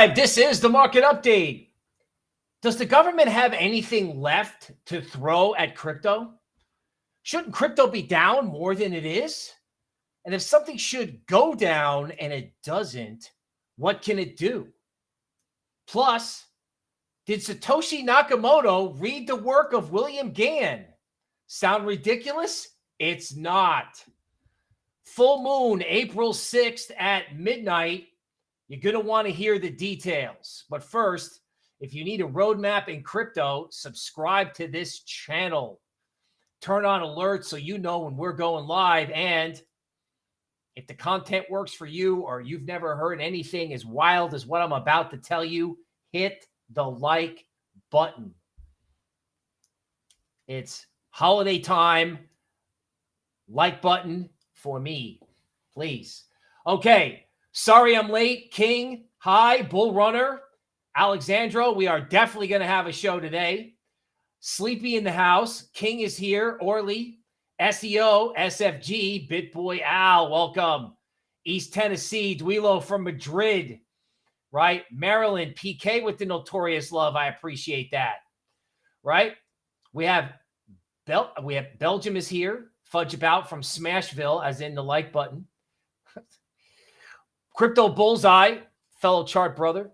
Live. This is the market update. Does the government have anything left to throw at crypto? Shouldn't crypto be down more than it is? And if something should go down and it doesn't, what can it do? Plus, did Satoshi Nakamoto read the work of William Gann? Sound ridiculous? It's not. Full moon, April 6th at midnight. You're going to want to hear the details. But first, if you need a roadmap in crypto, subscribe to this channel. Turn on alerts so you know when we're going live. And if the content works for you or you've never heard anything as wild as what I'm about to tell you, hit the like button. It's holiday time. Like button for me, please. Okay. Sorry I'm late. King, hi. Bull Runner, Alexandro. We are definitely going to have a show today. Sleepy in the house. King is here. Orly, SEO, SFG, BitBoy Al, welcome. East Tennessee, Duilo from Madrid, right? Maryland, PK with the notorious love. I appreciate that, right? We have Bel we have Belgium is here. Fudge about from Smashville, as in the like button. Crypto Bullseye, fellow chart brother.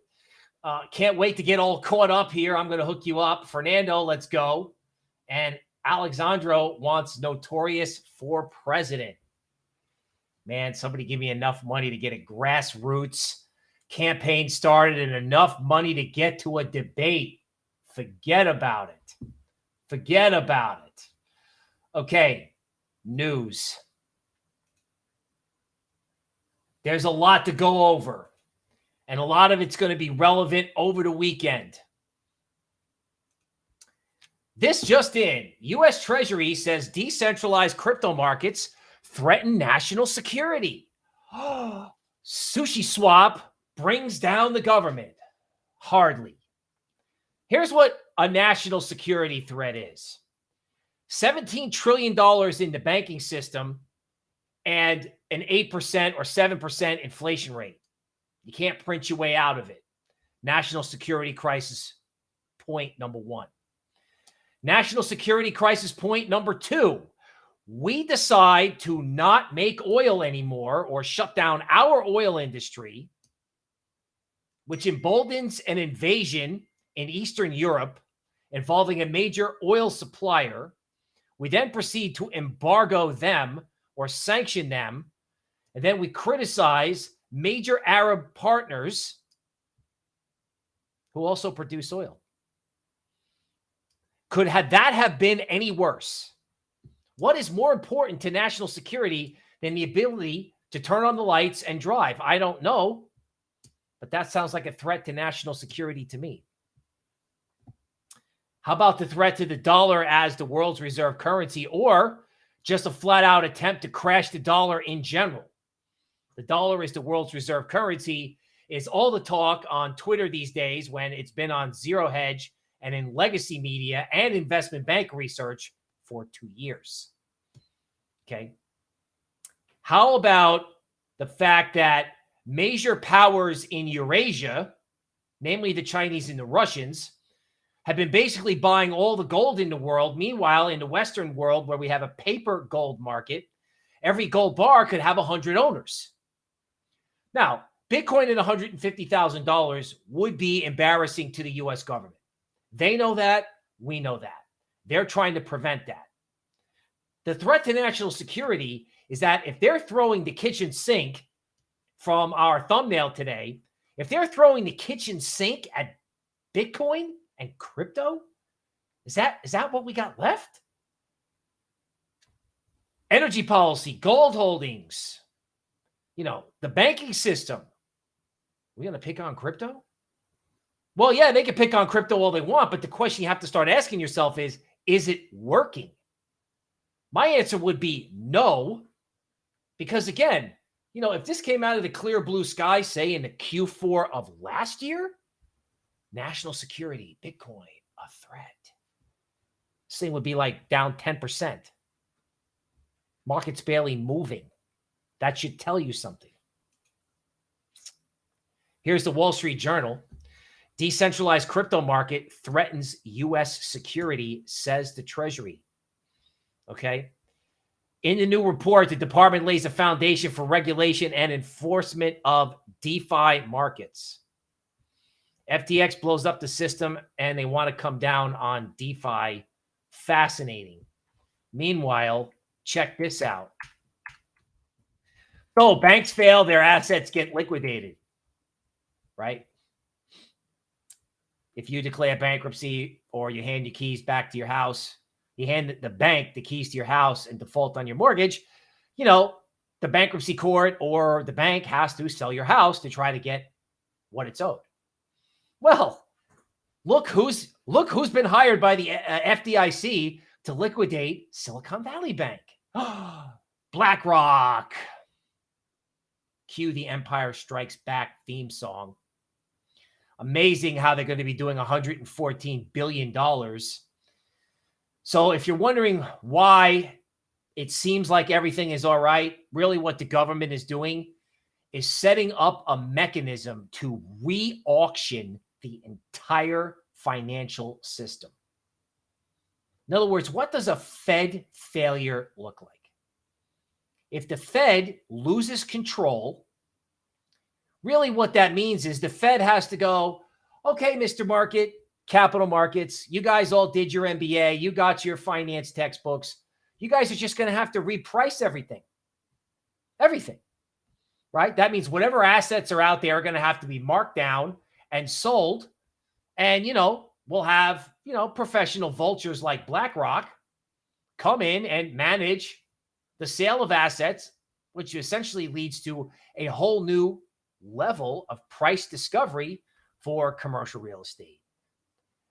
Uh, can't wait to get all caught up here. I'm going to hook you up. Fernando, let's go. And Alexandro wants Notorious for president. Man, somebody give me enough money to get a grassroots campaign started and enough money to get to a debate. Forget about it. Forget about it. Okay, news. There's a lot to go over, and a lot of it's going to be relevant over the weekend. This just in U.S. Treasury says decentralized crypto markets threaten national security. Sushi Swap brings down the government. Hardly. Here's what a national security threat is $17 trillion in the banking system and an 8% or 7% inflation rate. You can't print your way out of it. National security crisis point number one. National security crisis point number two. We decide to not make oil anymore or shut down our oil industry, which emboldens an invasion in Eastern Europe involving a major oil supplier we then proceed to embargo them or sanction them. And then we criticize major Arab partners who also produce oil. Could had that have been any worse? What is more important to national security than the ability to turn on the lights and drive? I don't know, but that sounds like a threat to national security to me. How about the threat to the dollar as the world's reserve currency or just a flat out attempt to crash the dollar in general? The dollar is the world's reserve currency is all the talk on Twitter these days when it's been on zero hedge and in legacy media and investment bank research for two years. Okay. How about the fact that major powers in Eurasia, namely the Chinese and the Russians, have been basically buying all the gold in the world. Meanwhile, in the Western world, where we have a paper gold market, every gold bar could have 100 owners. Now, Bitcoin at $150,000 would be embarrassing to the U.S. government. They know that. We know that. They're trying to prevent that. The threat to national security is that if they're throwing the kitchen sink from our thumbnail today, if they're throwing the kitchen sink at Bitcoin, and crypto? Is that is that what we got left? Energy policy, gold holdings, you know, the banking system. we going to pick on crypto? Well, yeah, they can pick on crypto all they want, but the question you have to start asking yourself is, is it working? My answer would be no, because again, you know, if this came out of the clear blue sky, say in the Q4 of last year, national security, Bitcoin, a threat. This thing would be like down 10%. Market's barely moving. That should tell you something. Here's the Wall Street Journal. Decentralized crypto market threatens U.S. security, says the Treasury. Okay. In the new report, the department lays a foundation for regulation and enforcement of DeFi markets. FTX blows up the system and they want to come down on DeFi. Fascinating. Meanwhile, check this out. So banks fail, their assets get liquidated, right? If you declare bankruptcy or you hand your keys back to your house, you hand the bank the keys to your house and default on your mortgage, you know, the bankruptcy court or the bank has to sell your house to try to get what it's owed. Well, look who's look who's been hired by the uh, FDIC to liquidate Silicon Valley Bank. BlackRock. Cue the Empire Strikes Back theme song. Amazing how they're going to be doing $114 billion. So if you're wondering why it seems like everything is all right, really what the government is doing is setting up a mechanism to re-auction the entire financial system. In other words, what does a Fed failure look like? If the Fed loses control, really what that means is the Fed has to go, okay, Mr. Market, capital markets, you guys all did your MBA, you got your finance textbooks. You guys are just going to have to reprice everything. Everything. Right? That means whatever assets are out there are going to have to be marked down and sold. And, you know, we'll have, you know, professional vultures like BlackRock come in and manage the sale of assets, which essentially leads to a whole new level of price discovery for commercial real estate,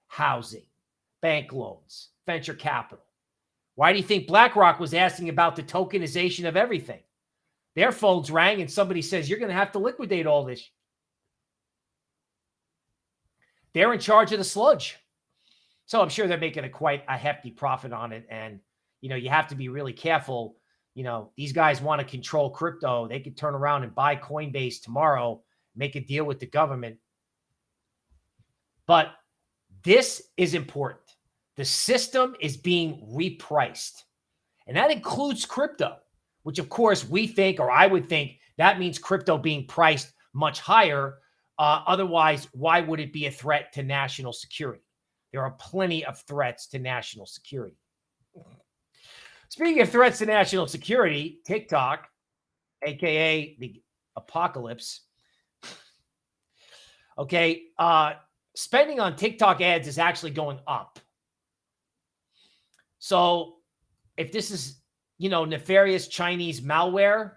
housing, bank loans, venture capital. Why do you think BlackRock was asking about the tokenization of everything? Their phones rang and somebody says, You're going to have to liquidate all this. They're in charge of the sludge. So I'm sure they're making a quite a hefty profit on it. And, you know, you have to be really careful. You know, these guys want to control crypto. They could turn around and buy Coinbase tomorrow, make a deal with the government. But this is important. The system is being repriced. And that includes crypto, which of course we think, or I would think, that means crypto being priced much higher uh, otherwise, why would it be a threat to national security? There are plenty of threats to national security. Speaking of threats to national security, TikTok, aka the apocalypse. Okay, uh, spending on TikTok ads is actually going up. So, if this is, you know, nefarious Chinese malware,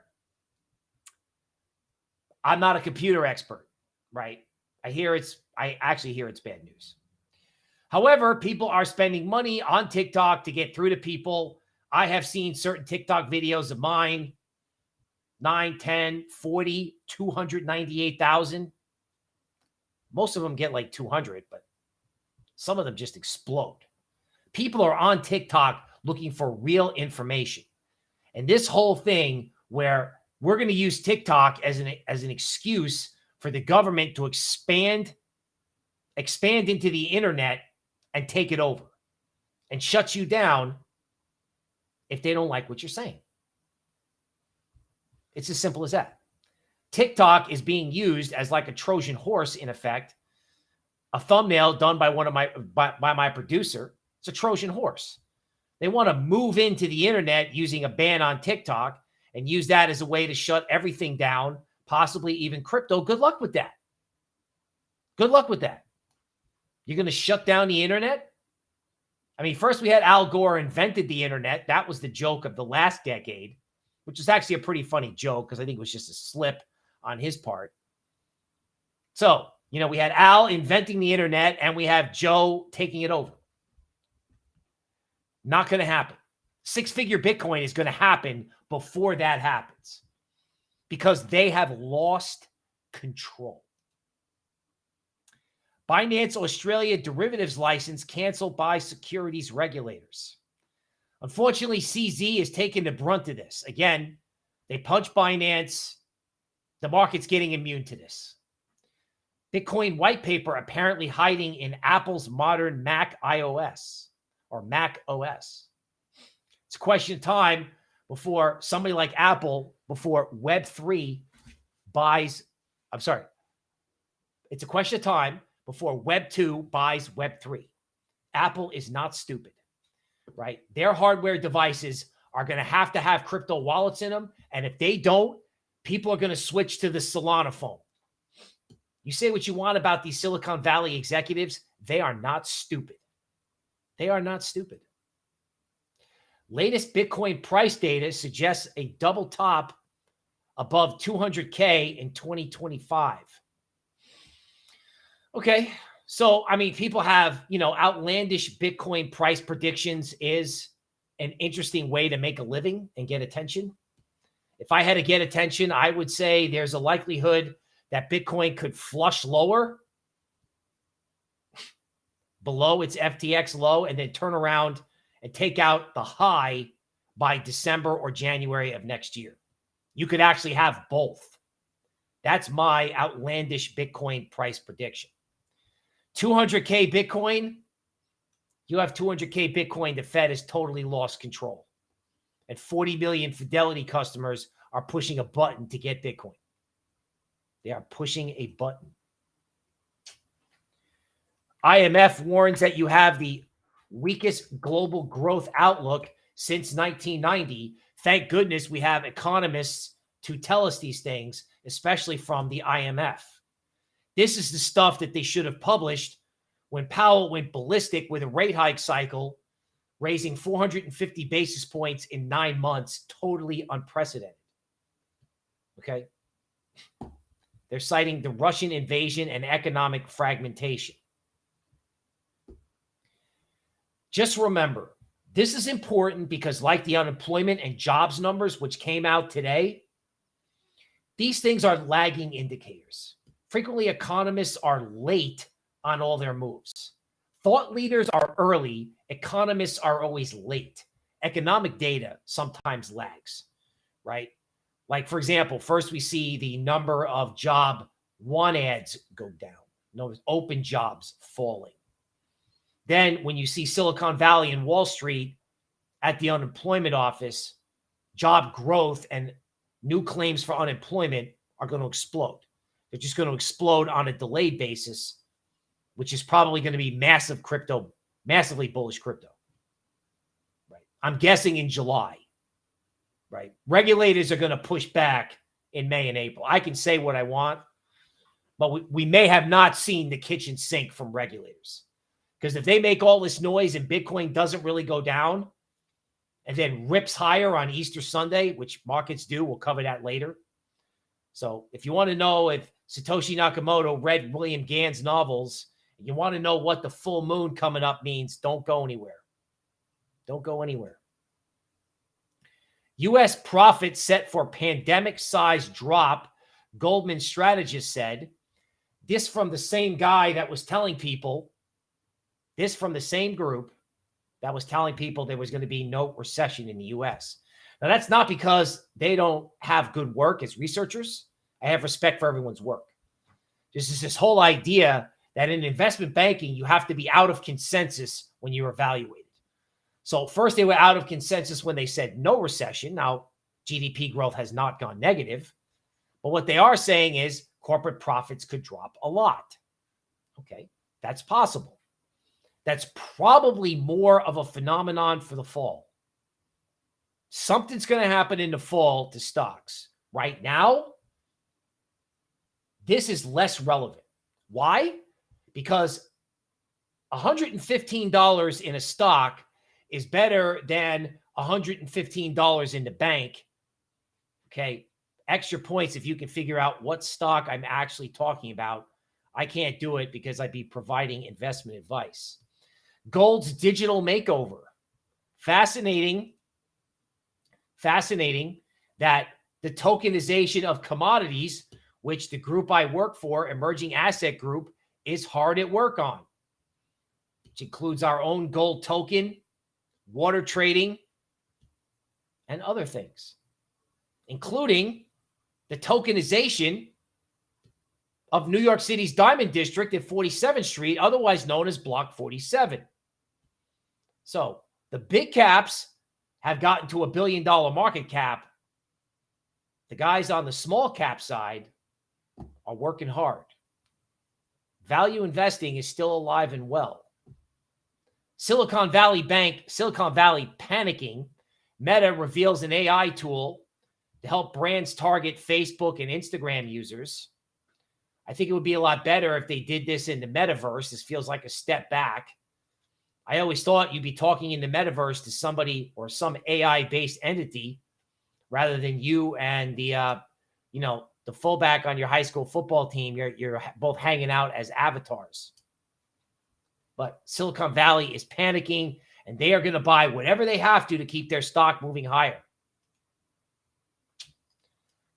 I'm not a computer expert right? I hear it's, I actually hear it's bad news. However, people are spending money on TikTok to get through to people. I have seen certain TikTok videos of mine 9, 10, 40, 298,000. Most of them get like 200, but some of them just explode. People are on TikTok looking for real information. And this whole thing where we're going to use TikTok as an as an excuse for the government to expand expand into the internet and take it over and shut you down if they don't like what you're saying. It's as simple as that. TikTok is being used as like a Trojan horse in effect. A thumbnail done by one of my by, by my producer. It's a Trojan horse. They want to move into the internet using a ban on TikTok and use that as a way to shut everything down possibly even crypto. Good luck with that. Good luck with that. You're going to shut down the internet? I mean, first we had Al Gore invented the internet. That was the joke of the last decade, which is actually a pretty funny joke because I think it was just a slip on his part. So, you know, we had Al inventing the internet and we have Joe taking it over. Not going to happen. Six figure Bitcoin is going to happen before that happens because they have lost control. Binance Australia derivatives license canceled by securities regulators. Unfortunately, CZ is taking the brunt of this. Again, they punch Binance. The market's getting immune to this. Bitcoin white paper apparently hiding in Apple's modern Mac iOS or Mac OS. It's a question of time before somebody like Apple, before Web3 buys, I'm sorry, it's a question of time before Web2 buys Web3. Apple is not stupid, right? Their hardware devices are going to have to have crypto wallets in them. And if they don't, people are going to switch to the Solana phone. You say what you want about these Silicon Valley executives. They are not stupid. They are not stupid. Latest Bitcoin price data suggests a double top above 200K in 2025. Okay. So, I mean, people have, you know, outlandish Bitcoin price predictions is an interesting way to make a living and get attention. If I had to get attention, I would say there's a likelihood that Bitcoin could flush lower below its FTX low and then turn around and take out the high by December or January of next year. You could actually have both. That's my outlandish Bitcoin price prediction. 200K Bitcoin, you have 200K Bitcoin, the Fed has totally lost control. And 40 million Fidelity customers are pushing a button to get Bitcoin. They are pushing a button. IMF warns that you have the weakest global growth outlook since 1990. Thank goodness we have economists to tell us these things, especially from the IMF. This is the stuff that they should have published when Powell went ballistic with a rate hike cycle, raising 450 basis points in nine months, totally unprecedented. Okay. They're citing the Russian invasion and economic fragmentation. Just remember, this is important because, like the unemployment and jobs numbers, which came out today, these things are lagging indicators. Frequently, economists are late on all their moves. Thought leaders are early, economists are always late. Economic data sometimes lags, right? Like, for example, first we see the number of job one ads go down, no open jobs falling. Then when you see Silicon Valley and Wall Street at the unemployment office, job growth and new claims for unemployment are going to explode. They're just going to explode on a delayed basis, which is probably going to be massive crypto, massively bullish crypto. Right. I'm guessing in July right? Regulators are going to push back in May and April. I can say what I want, but we, we may have not seen the kitchen sink from regulators. Because if they make all this noise and Bitcoin doesn't really go down and then rips higher on Easter Sunday, which markets do, we'll cover that later. So if you want to know if Satoshi Nakamoto read William Gann's novels, and you want to know what the full moon coming up means, don't go anywhere. Don't go anywhere. U.S. profits set for pandemic size drop, Goldman strategist said. This from the same guy that was telling people, this from the same group that was telling people there was going to be no recession in the U.S. Now, that's not because they don't have good work as researchers. I have respect for everyone's work. This is this whole idea that in investment banking, you have to be out of consensus when you're evaluated. So first they were out of consensus when they said no recession. Now GDP growth has not gone negative, but what they are saying is corporate profits could drop a lot. Okay, that's possible. That's probably more of a phenomenon for the fall. Something's going to happen in the fall to stocks. Right now, this is less relevant. Why? Because $115 in a stock is better than $115 in the bank. Okay. Extra points if you can figure out what stock I'm actually talking about. I can't do it because I'd be providing investment advice. Gold's digital makeover. Fascinating. Fascinating that the tokenization of commodities, which the group I work for, Emerging Asset Group, is hard at work on, which includes our own gold token water trading, and other things, including the tokenization of New York City's Diamond District at 47th Street, otherwise known as Block 47. So the big caps have gotten to a billion dollar market cap. The guys on the small cap side are working hard. Value investing is still alive and well. Silicon Valley Bank, Silicon Valley panicking. Meta reveals an AI tool to help brands target Facebook and Instagram users. I think it would be a lot better if they did this in the metaverse. This feels like a step back. I always thought you'd be talking in the metaverse to somebody or some AI based entity rather than you and the, uh, you know, the fullback on your high school football team. You're, you're both hanging out as avatars. But Silicon Valley is panicking and they are going to buy whatever they have to to keep their stock moving higher.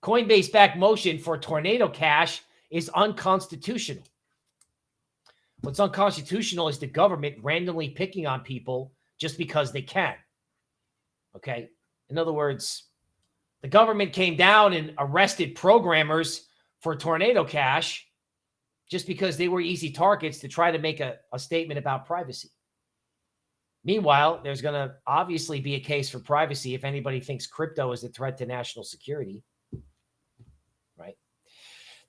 Coinbase back motion for tornado cash is unconstitutional. What's unconstitutional is the government randomly picking on people just because they can. Okay. In other words, the government came down and arrested programmers for tornado cash just because they were easy targets to try to make a, a statement about privacy. Meanwhile, there's going to obviously be a case for privacy if anybody thinks crypto is a threat to national security.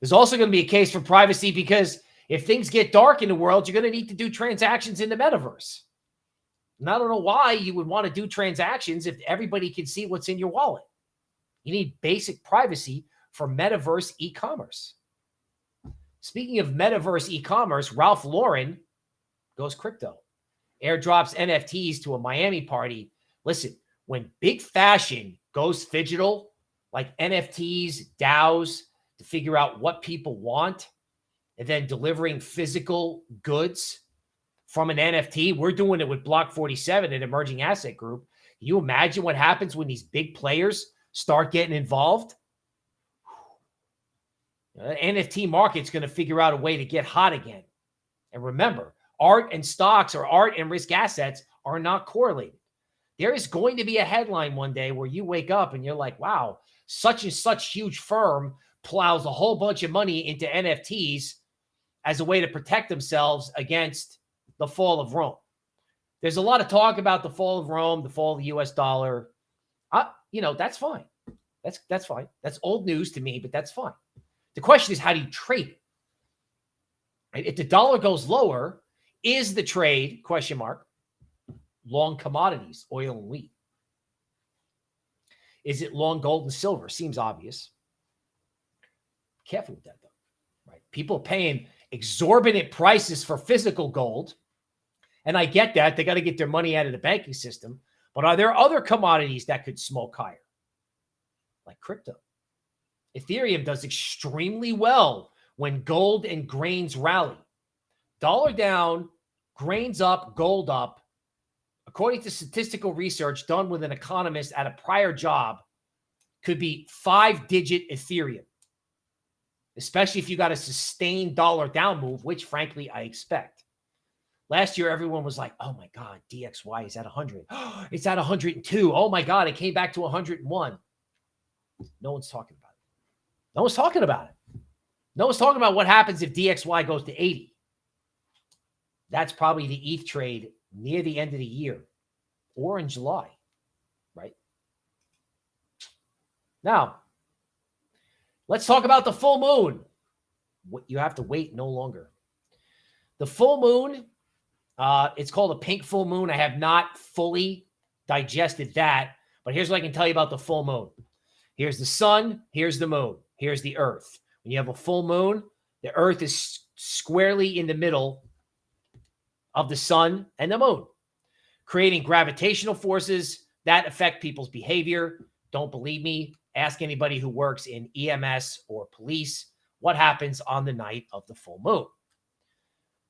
There's also going to be a case for privacy because if things get dark in the world, you're going to need to do transactions in the metaverse. And I don't know why you would want to do transactions if everybody can see what's in your wallet. You need basic privacy for metaverse e commerce. Speaking of metaverse e commerce, Ralph Lauren goes crypto, airdrops NFTs to a Miami party. Listen, when big fashion goes digital, like NFTs, DAOs, to figure out what people want, and then delivering physical goods from an NFT. We're doing it with Block 47 an Emerging Asset Group. Can you imagine what happens when these big players start getting involved? The uh, NFT market's going to figure out a way to get hot again. And remember, art and stocks or art and risk assets are not correlated. There is going to be a headline one day where you wake up and you're like, wow, such and such huge firm plows a whole bunch of money into NFTs as a way to protect themselves against the fall of Rome. There's a lot of talk about the fall of Rome, the fall of the US dollar. I, you know, that's fine. That's that's fine. That's old news to me, but that's fine. The question is how do you trade it? If the dollar goes lower, is the trade question mark long commodities, oil and wheat? Is it long gold and silver? Seems obvious. Careful with that though. Right? People paying exorbitant prices for physical gold. And I get that. They got to get their money out of the banking system. But are there other commodities that could smoke higher? Like crypto. Ethereum does extremely well when gold and grains rally. Dollar down, grains up, gold up. According to statistical research done with an economist at a prior job, could be five digit Ethereum especially if you got a sustained dollar down move, which frankly I expect. Last year, everyone was like, oh my God, DXY is at 100. it's at 102. Oh my God, it came back to 101. No one's talking about it. No one's talking about it. No one's talking about what happens if DXY goes to 80. That's probably the ETH trade near the end of the year or in July, right? Now, Let's talk about the full moon. You have to wait no longer. The full moon, uh, it's called a pink full moon. I have not fully digested that, but here's what I can tell you about the full moon. Here's the sun, here's the moon, here's the earth. When you have a full moon, the earth is squarely in the middle of the sun and the moon, creating gravitational forces that affect people's behavior. Don't believe me? Ask anybody who works in EMS or police what happens on the night of the full moon.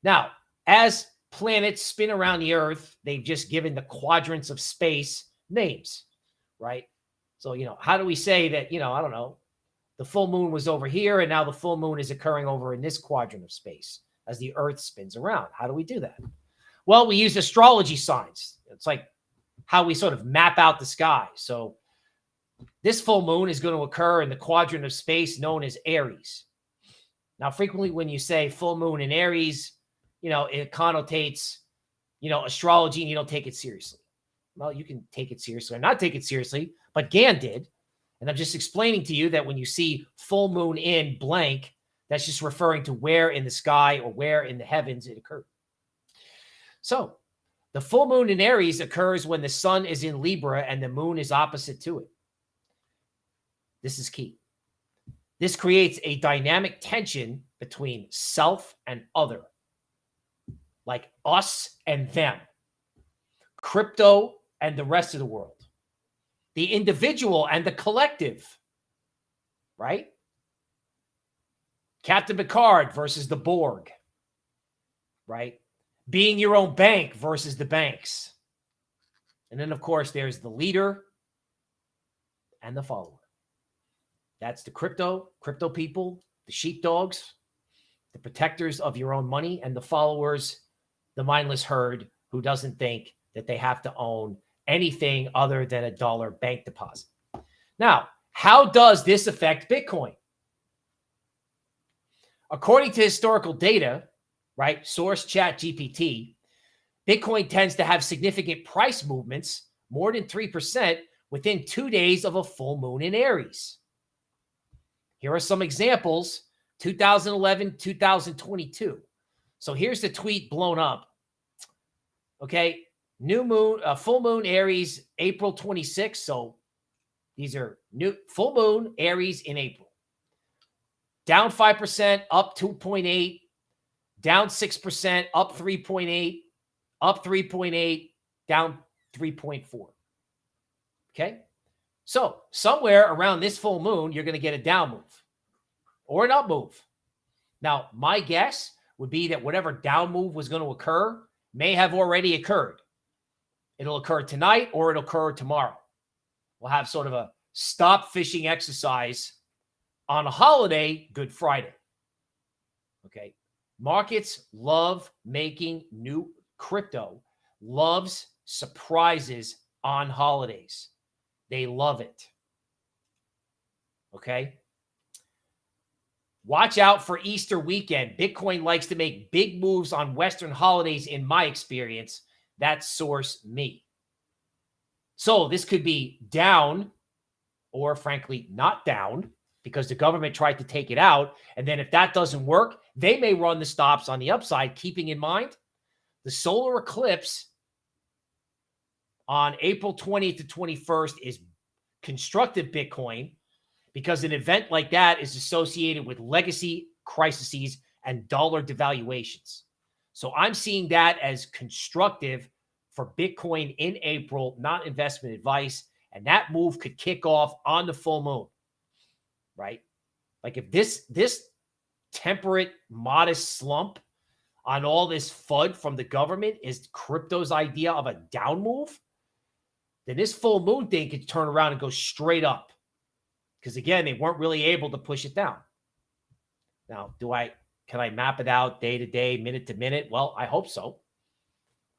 Now, as planets spin around the Earth, they've just given the quadrants of space names, right? So, you know, how do we say that, you know, I don't know, the full moon was over here and now the full moon is occurring over in this quadrant of space as the Earth spins around? How do we do that? Well, we use astrology signs. It's like how we sort of map out the sky. So this full moon is going to occur in the quadrant of space known as Aries. Now, frequently when you say full moon in Aries, you know, it connotates, you know, astrology and you don't take it seriously. Well, you can take it seriously or not take it seriously, but Gann did. And I'm just explaining to you that when you see full moon in blank, that's just referring to where in the sky or where in the heavens it occurred. So the full moon in Aries occurs when the sun is in Libra and the moon is opposite to it. This is key. This creates a dynamic tension between self and other, like us and them, crypto and the rest of the world, the individual and the collective, right? Captain Picard versus the Borg, right? Being your own bank versus the banks. And then, of course, there's the leader and the follower. That's the crypto, crypto people, the sheepdogs, the protectors of your own money, and the followers, the mindless herd who doesn't think that they have to own anything other than a dollar bank deposit. Now, how does this affect Bitcoin? According to historical data, right, source chat GPT, Bitcoin tends to have significant price movements, more than 3%, within two days of a full moon in Aries. Here are some examples 2011, 2022. So here's the tweet blown up. Okay. New moon, uh, full moon Aries, April 26th. So these are new full moon Aries in April. Down 5%, up 2.8, down 6%, up 3.8, up 3.8, down 3.4. Okay. So somewhere around this full moon, you're going to get a down move or an up move. Now, my guess would be that whatever down move was going to occur may have already occurred. It'll occur tonight or it'll occur tomorrow. We'll have sort of a stop fishing exercise on a holiday, Good Friday. Okay. Markets love making new crypto, loves surprises on holidays. They love it. Okay. Watch out for Easter weekend. Bitcoin likes to make big moves on Western holidays, in my experience. That source me. So this could be down or, frankly, not down because the government tried to take it out. And then if that doesn't work, they may run the stops on the upside, keeping in mind the solar eclipse on April 20th to 21st is constructive Bitcoin because an event like that is associated with legacy crises and dollar devaluations. So I'm seeing that as constructive for Bitcoin in April, not investment advice. And that move could kick off on the full moon, right? Like if this this temperate, modest slump on all this FUD from the government is crypto's idea of a down move, then this full moon thing could turn around and go straight up. Because again, they weren't really able to push it down. Now, do I can I map it out day to day, minute to minute? Well, I hope so.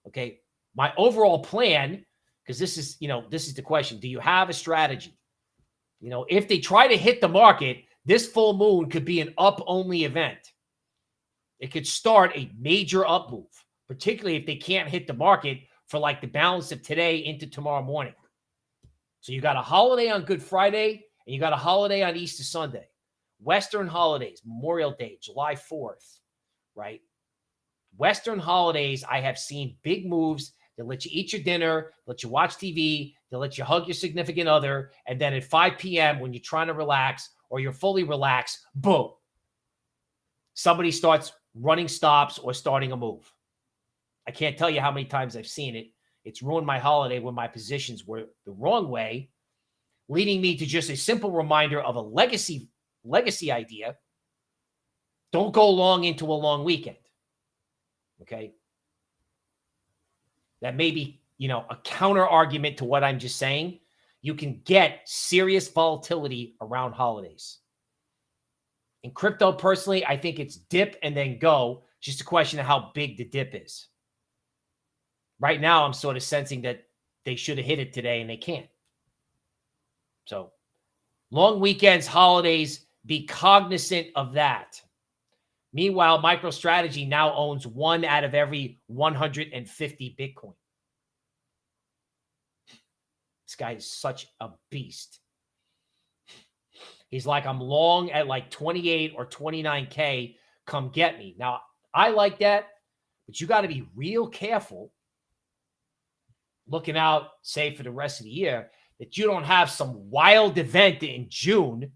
Okay. My overall plan, because this is, you know, this is the question. Do you have a strategy? You know, if they try to hit the market, this full moon could be an up only event. It could start a major up move, particularly if they can't hit the market for like the balance of today into tomorrow morning. So you got a holiday on Good Friday and you got a holiday on Easter Sunday. Western holidays, Memorial Day, July 4th, right? Western holidays, I have seen big moves that let you eat your dinner, let you watch TV, they let you hug your significant other. And then at 5 p.m., when you're trying to relax or you're fully relaxed, boom, somebody starts running stops or starting a move. I can't tell you how many times I've seen it. It's ruined my holiday when my positions were the wrong way, leading me to just a simple reminder of a legacy legacy idea. Don't go long into a long weekend. Okay. That may be, you know, a counter argument to what I'm just saying. You can get serious volatility around holidays. In crypto, personally, I think it's dip and then go. Just a question of how big the dip is right now I'm sort of sensing that they should have hit it today and they can't. So long weekends, holidays, be cognizant of that. Meanwhile, MicroStrategy now owns one out of every 150 Bitcoin. This guy is such a beast. He's like, I'm long at like 28 or 29K. Come get me. Now, I like that, but you got to be real careful looking out, say, for the rest of the year, that you don't have some wild event in June,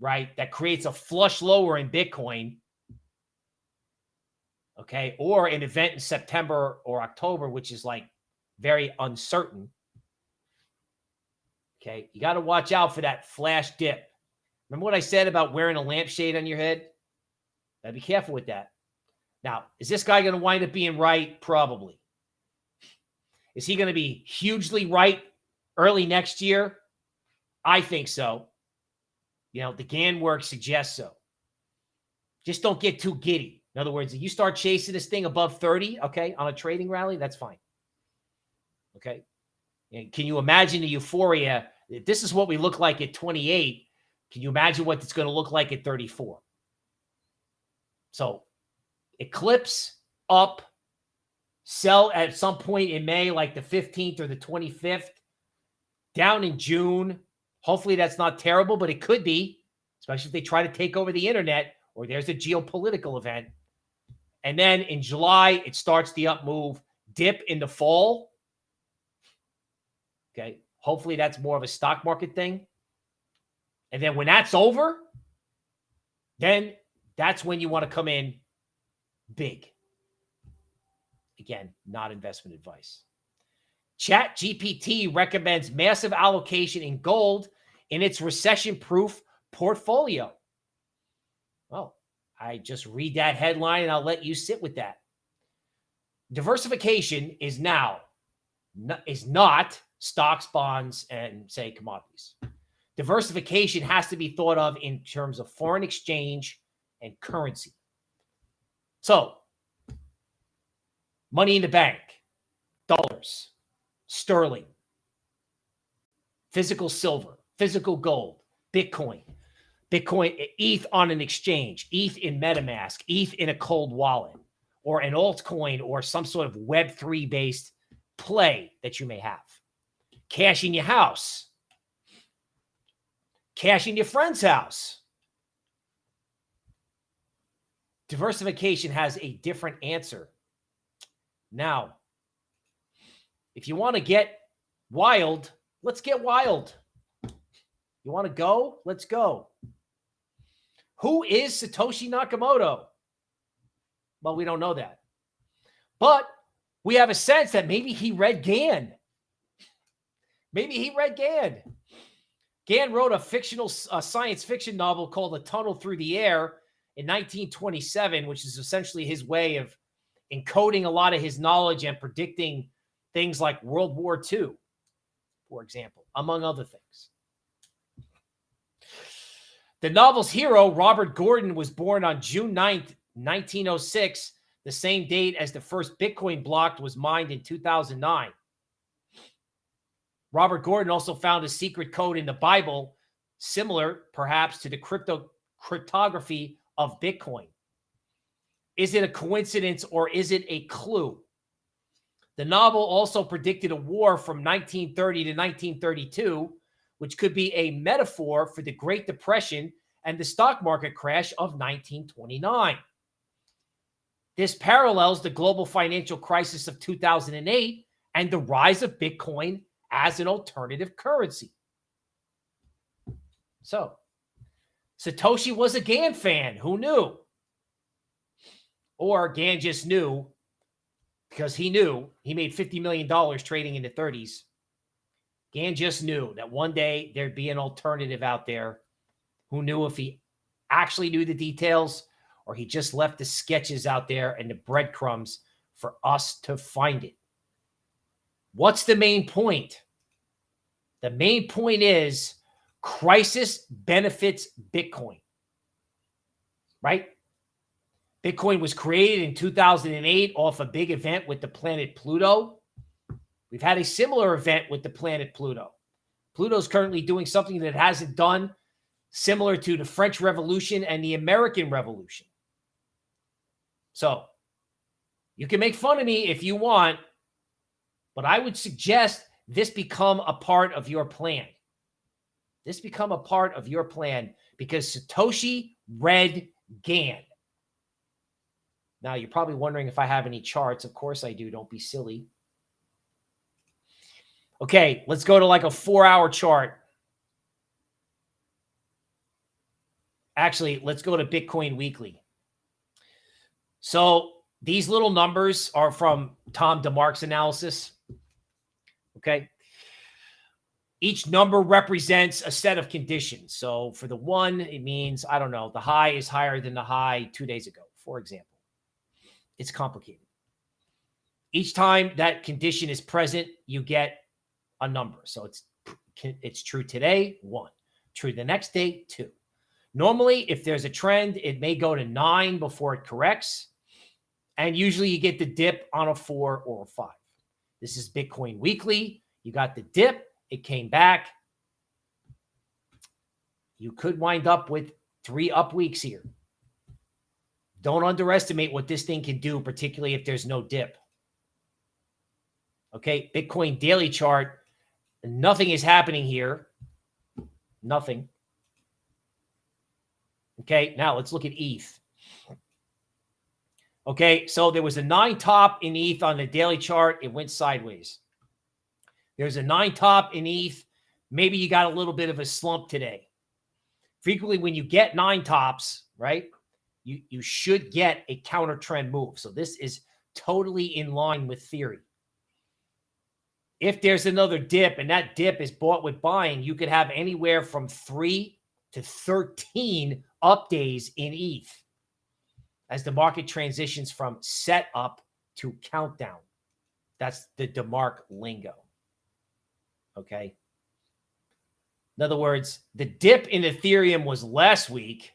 right, that creates a flush lower in Bitcoin. Okay. Or an event in September or October, which is like very uncertain. Okay. You got to watch out for that flash dip. Remember what I said about wearing a lampshade on your head? Gotta be careful with that. Now, is this guy going to wind up being right? Probably. Is he going to be hugely right early next year? I think so. You know, the Gann work suggests so. Just don't get too giddy. In other words, if you start chasing this thing above 30, okay, on a trading rally, that's fine. Okay. And can you imagine the euphoria? If This is what we look like at 28. Can you imagine what it's going to look like at 34? So eclipse up, sell at some point in May, like the 15th or the 25th, down in June. Hopefully that's not terrible, but it could be, especially if they try to take over the internet or there's a geopolitical event. And then in July, it starts the up move, dip in the fall. Okay. Hopefully that's more of a stock market thing. And then when that's over, then that's when you want to come in big. Again, not investment advice. Chat GPT recommends massive allocation in gold in its recession proof portfolio. Well, I just read that headline and I'll let you sit with that. Diversification is now is not stocks, bonds, and say commodities. Diversification has to be thought of in terms of foreign exchange and currency. So, money in the bank, dollars, sterling, physical silver, physical gold, Bitcoin, Bitcoin, ETH on an exchange, ETH in MetaMask, ETH in a cold wallet, or an altcoin or some sort of Web3 based play that you may have. Cash in your house, cash in your friend's house. Diversification has a different answer. Now, if you want to get wild, let's get wild. You want to go? Let's go. Who is Satoshi Nakamoto? Well, we don't know that. But we have a sense that maybe he read Gann. Maybe he read Gann. Gann wrote a fictional uh, science fiction novel called A Tunnel Through the Air in 1927, which is essentially his way of encoding a lot of his knowledge and predicting things like World War II, for example, among other things. The novel's hero, Robert Gordon, was born on June 9th, 1906, the same date as the first Bitcoin block was mined in 2009. Robert Gordon also found a secret code in the Bible, similar perhaps to the crypto cryptography of Bitcoin. Is it a coincidence or is it a clue? The novel also predicted a war from 1930 to 1932 which could be a metaphor for the Great Depression and the stock market crash of 1929. This parallels the global financial crisis of 2008 and the rise of Bitcoin as an alternative currency. So, Satoshi was a Gann fan. Who knew? Or Gann just knew because he knew he made $50 million trading in the 30s Gann just knew that one day there'd be an alternative out there. Who knew if he actually knew the details or he just left the sketches out there and the breadcrumbs for us to find it. What's the main point? The main point is crisis benefits Bitcoin, right? Bitcoin was created in 2008 off a big event with the planet Pluto. We've had a similar event with the planet Pluto. Pluto's currently doing something that it hasn't done similar to the French Revolution and the American Revolution. So you can make fun of me if you want, but I would suggest this become a part of your plan. This become a part of your plan because Satoshi read Gann. Now, you're probably wondering if I have any charts. Of course I do. Don't be silly. Okay, let's go to like a four hour chart. Actually, let's go to Bitcoin Weekly. So these little numbers are from Tom DeMark's analysis. Okay. Each number represents a set of conditions. So for the one, it means, I don't know, the high is higher than the high two days ago, for example. It's complicated. Each time that condition is present, you get a number. So it's it's true today, one. True the next day, two. Normally, if there's a trend, it may go to nine before it corrects. And usually you get the dip on a four or a five. This is Bitcoin Weekly. You got the dip. It came back. You could wind up with three up weeks here. Don't underestimate what this thing can do, particularly if there's no dip. Okay, Bitcoin daily chart. Nothing is happening here. Nothing. Okay, now let's look at ETH. Okay, so there was a nine top in ETH on the daily chart. It went sideways. There's a nine top in ETH. Maybe you got a little bit of a slump today. Frequently, when you get nine tops, right, you, you should get a counter trend move. So this is totally in line with theory. If there's another dip and that dip is bought with buying, you could have anywhere from three to 13 up days in ETH as the market transitions from set up to countdown. That's the DeMark lingo. Okay. In other words, the dip in Ethereum was last week.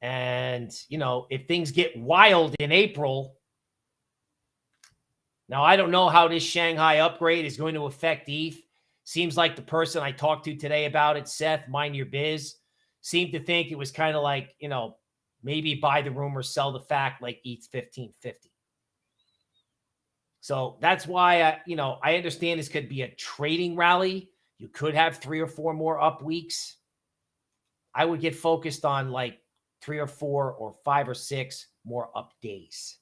And, you know, if things get wild in April, now I don't know how this Shanghai upgrade is going to affect ETH. Seems like the person I talked to today about it, Seth, mind your biz, seemed to think it was kind of like, you know, maybe buy the rumor, sell the fact like ETH 1550. So that's why, I, you know, I understand this could be a trading rally. You could have three or four more up weeks. I would get focused on like three or four or five or six more up days.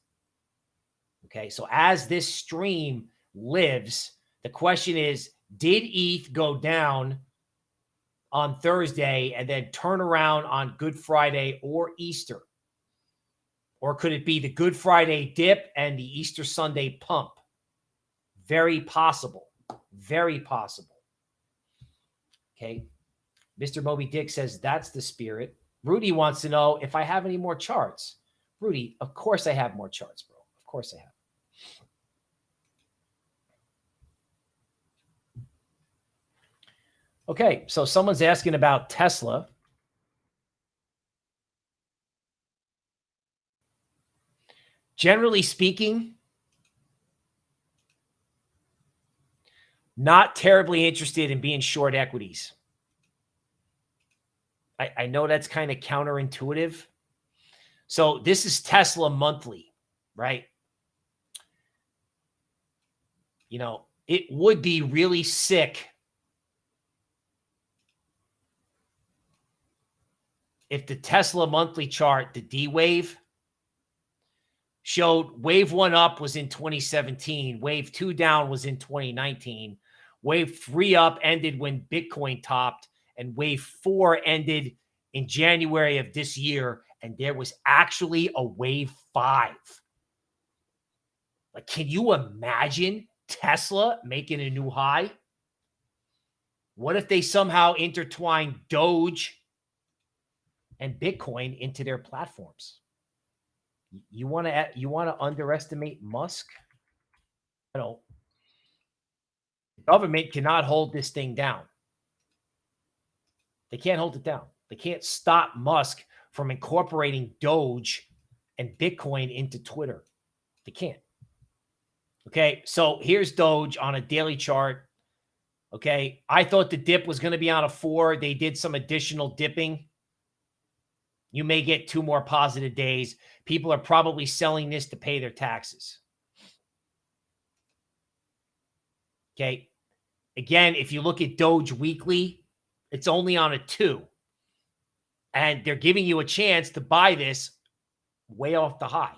Okay. So as this stream lives, the question is, did ETH go down on Thursday and then turn around on Good Friday or Easter? Or could it be the Good Friday dip and the Easter Sunday pump? Very possible. Very possible. Okay. Mr. Moby Dick says that's the spirit. Rudy wants to know if I have any more charts. Rudy, of course I have more charts, bro. Of course I have. Okay, so someone's asking about Tesla. Generally speaking, not terribly interested in being short equities. I, I know that's kind of counterintuitive. So this is Tesla monthly, right? You know, it would be really sick if the Tesla monthly chart, the D wave, showed wave one up was in 2017, wave two down was in 2019, wave three up ended when Bitcoin topped, and wave four ended in January of this year. And there was actually a wave five. Like, can you imagine Tesla making a new high? What if they somehow intertwine Doge and Bitcoin into their platforms. You want to you want to underestimate Musk? You know, the government cannot hold this thing down. They can't hold it down. They can't stop Musk from incorporating Doge and Bitcoin into Twitter. They can't. Okay, so here's Doge on a daily chart. Okay, I thought the dip was going to be on a four. They did some additional dipping. You may get two more positive days. People are probably selling this to pay their taxes. Okay. Again, if you look at Doge Weekly, it's only on a two. And they're giving you a chance to buy this way off the high.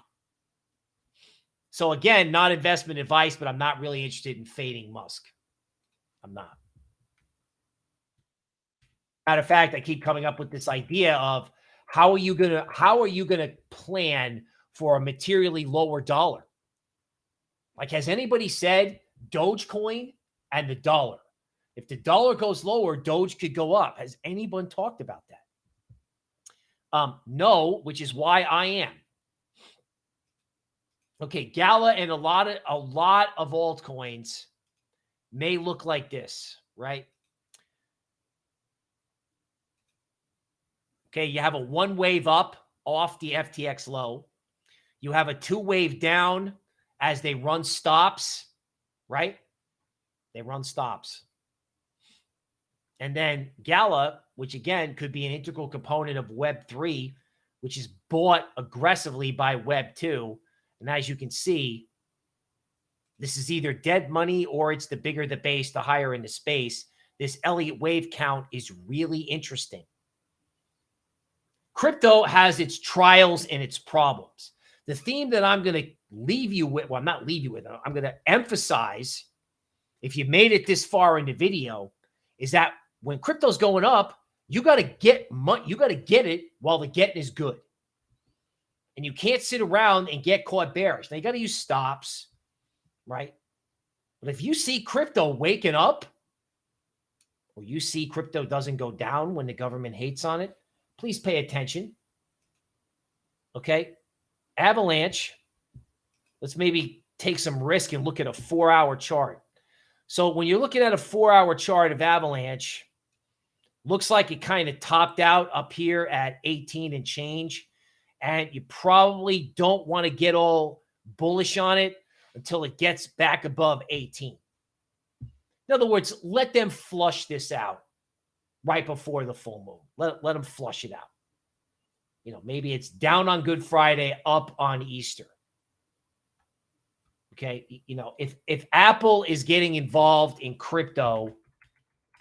So again, not investment advice, but I'm not really interested in fading Musk. I'm not. Matter of fact, I keep coming up with this idea of how are you gonna how are you gonna plan for a materially lower dollar? Like, has anybody said Dogecoin and the dollar? If the dollar goes lower, Doge could go up. Has anyone talked about that? Um, no, which is why I am. Okay, Gala and a lot of a lot of altcoins may look like this, right? Okay, you have a one wave up off the FTX low. You have a two wave down as they run stops, right? They run stops. And then Gala, which again could be an integral component of Web3, which is bought aggressively by Web2. And as you can see, this is either dead money or it's the bigger the base, the higher in the space. This Elliott wave count is really interesting. Crypto has its trials and its problems. The theme that I'm going to leave you with, well, I'm not leave you with, I'm going to emphasize, if you made it this far in the video, is that when crypto's going up, you got to get money. You got to get it while the getting is good. And you can't sit around and get caught bearish. Now you got to use stops, right? But if you see crypto waking up, or you see crypto doesn't go down when the government hates on it, please pay attention. Okay. Avalanche. Let's maybe take some risk and look at a four hour chart. So when you're looking at a four hour chart of Avalanche, looks like it kind of topped out up here at 18 and change. And you probably don't want to get all bullish on it until it gets back above 18. In other words, let them flush this out right before the full moon. Let, let them flush it out. You know, maybe it's down on Good Friday, up on Easter. Okay. You know, if if Apple is getting involved in crypto,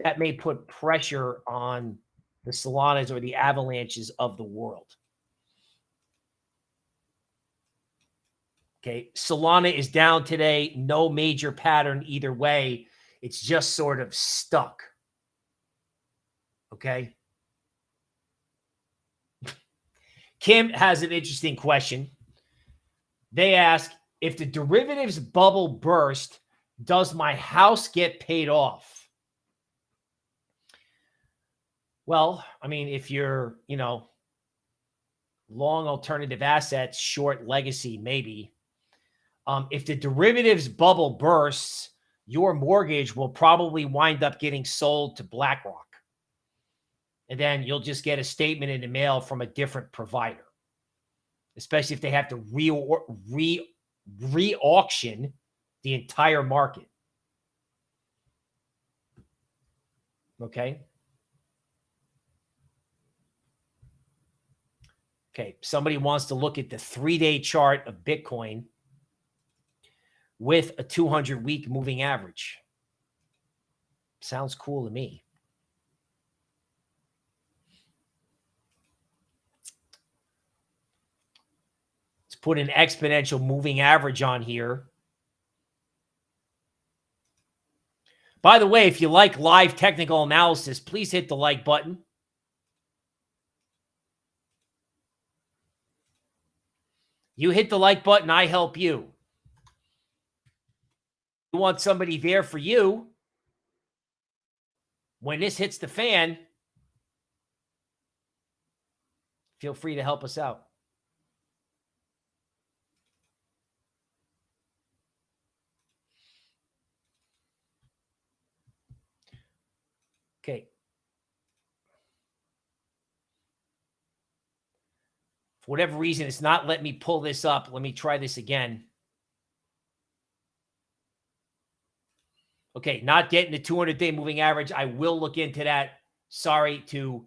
that may put pressure on the Solanas or the avalanches of the world. Okay. Solana is down today. No major pattern either way. It's just sort of stuck. Okay. Kim has an interesting question. They ask if the derivatives bubble burst, does my house get paid off? Well, I mean, if you're, you know, long alternative assets, short legacy, maybe. Um, if the derivatives bubble bursts, your mortgage will probably wind up getting sold to BlackRock. And then you'll just get a statement in the mail from a different provider, especially if they have to re, re re-auction the entire market. Okay. Okay. Somebody wants to look at the three-day chart of Bitcoin with a 200 week moving average. Sounds cool to me. Let's put an exponential moving average on here. By the way, if you like live technical analysis, please hit the like button. You hit the like button, I help you. You want somebody there for you. When this hits the fan, feel free to help us out. Okay. For whatever reason, it's not letting me pull this up. Let me try this again. Okay, not getting the 200-day moving average. I will look into that. Sorry to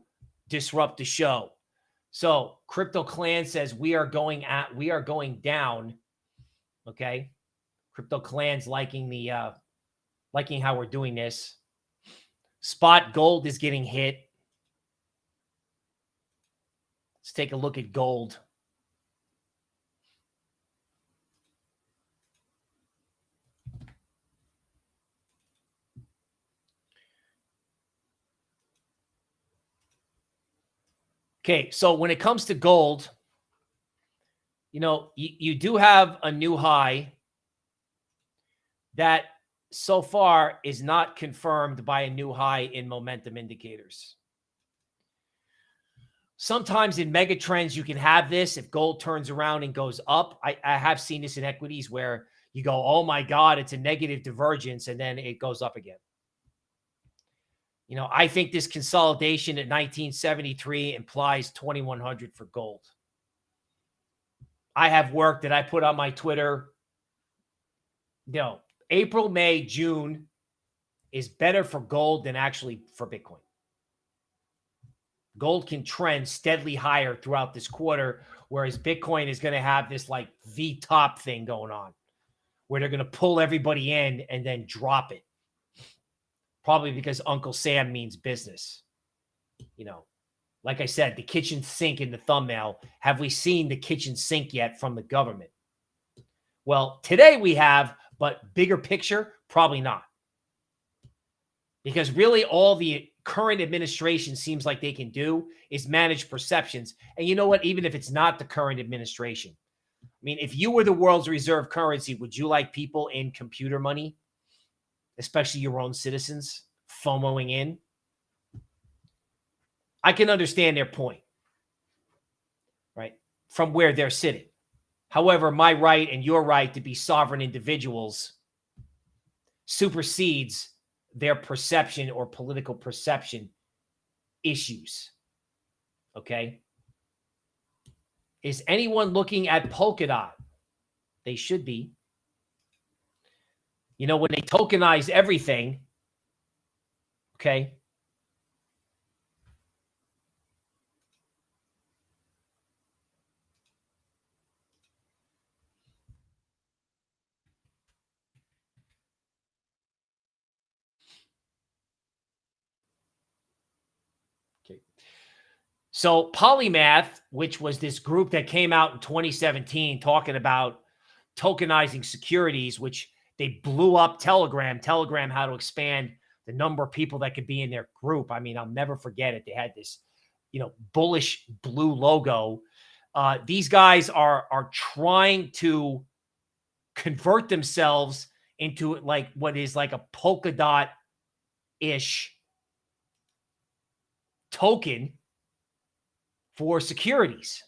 disrupt the show. So Crypto Clan says we are going at we are going down. Okay. Crypto Clan's liking the uh liking how we're doing this. Spot gold is getting hit. Let's take a look at gold. Okay, so when it comes to gold, you know, you, you do have a new high that so far is not confirmed by a new high in momentum indicators. Sometimes in mega trends, you can have this if gold turns around and goes up. I, I have seen this in equities where you go, oh my God, it's a negative divergence, and then it goes up again. You know, I think this consolidation at 1973 implies 2100 for gold. I have work that I put on my Twitter. You know, April, May, June is better for gold than actually for Bitcoin. Gold can trend steadily higher throughout this quarter, whereas Bitcoin is going to have this like V top thing going on where they're going to pull everybody in and then drop it probably because Uncle Sam means business. You know, like I said, the kitchen sink in the thumbnail. Have we seen the kitchen sink yet from the government? Well, today we have, but bigger picture, probably not. Because really all the current administration seems like they can do is manage perceptions. And you know what? Even if it's not the current administration, I mean, if you were the world's reserve currency, would you like people in computer money especially your own citizens, FOMOing in. I can understand their point, right? From where they're sitting. However, my right and your right to be sovereign individuals supersedes their perception or political perception issues. Okay. Is anyone looking at Polkadot? They should be. You know, when they tokenize everything, okay, So Polymath, which was this group that came out in 2017 talking about tokenizing securities, which they blew up Telegram. Telegram how to expand the number of people that could be in their group. I mean, I'll never forget it. They had this, you know, bullish blue logo. Uh, these guys are are trying to convert themselves into like what is like a polka dot ish token for securities.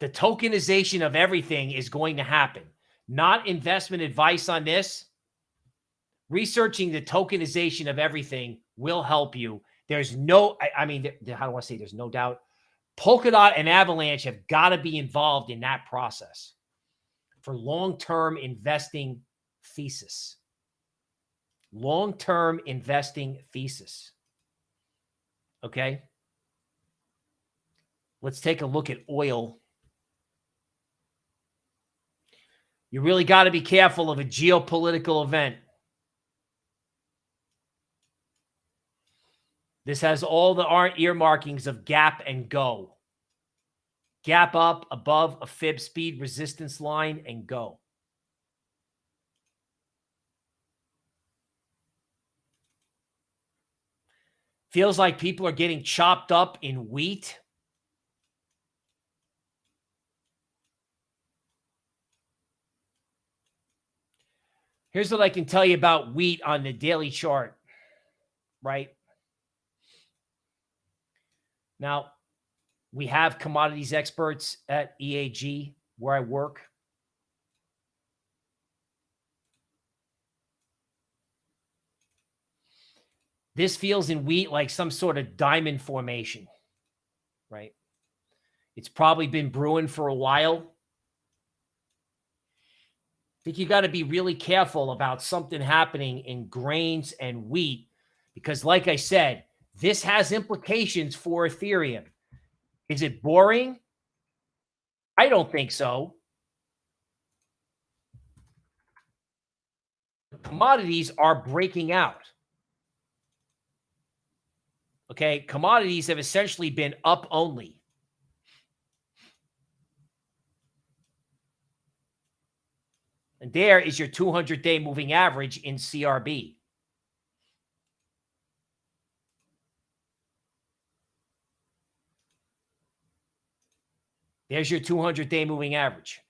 The tokenization of everything is going to happen. Not investment advice on this. Researching the tokenization of everything will help you. There's no, I, I mean, how do I say? There's no doubt. Polkadot and Avalanche have got to be involved in that process for long-term investing thesis. Long-term investing thesis. Okay. Let's take a look at oil You really got to be careful of a geopolitical event. This has all the earmarkings of gap and go. Gap up above a fib speed resistance line and go. Feels like people are getting chopped up in wheat. Here's what I can tell you about wheat on the daily chart, right? Now, we have commodities experts at EAG where I work. This feels in wheat like some sort of diamond formation, right? It's probably been brewing for a while I think you got to be really careful about something happening in grains and wheat because, like I said, This has implications for Ethereum. Is it boring? I don't think so. Commodities are breaking out. Okay. Commodities have essentially been up only. And there is your 200 day moving average in CRB. There's your 200 day moving average.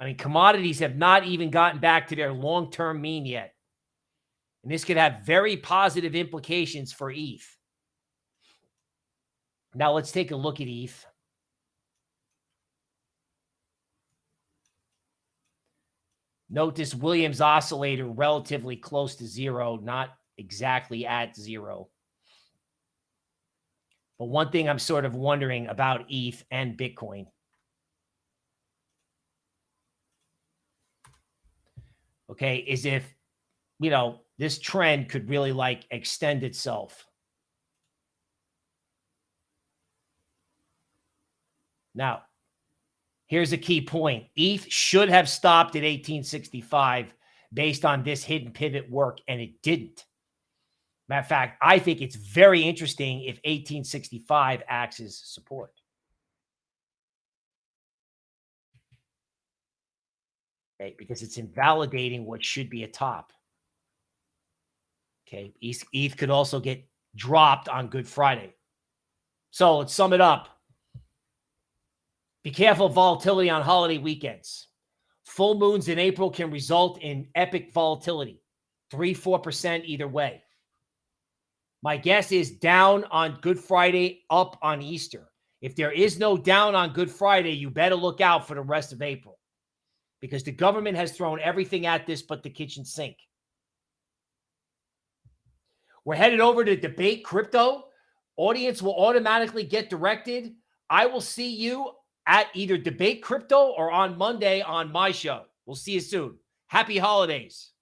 I mean, commodities have not even gotten back to their long term mean yet. And this could have very positive implications for ETH. Now let's take a look at ETH. Note this Williams oscillator relatively close to zero, not exactly at zero. But one thing I'm sort of wondering about ETH and Bitcoin. Okay, is if, you know, this trend could really like extend itself. Now, here's a key point. ETH should have stopped at 1865 based on this hidden pivot work, and it didn't. Matter of fact, I think it's very interesting if 1865 acts as support. Okay, because it's invalidating what should be a top. Okay, ETH, ETH could also get dropped on Good Friday. So let's sum it up. Be careful of volatility on holiday weekends. Full moons in April can result in epic volatility, 3 4% either way. My guess is down on Good Friday, up on Easter. If there is no down on Good Friday, you better look out for the rest of April because the government has thrown everything at this but the kitchen sink. We're headed over to debate crypto. Audience will automatically get directed. I will see you at either debate crypto or on Monday on my show. We'll see you soon. Happy holidays.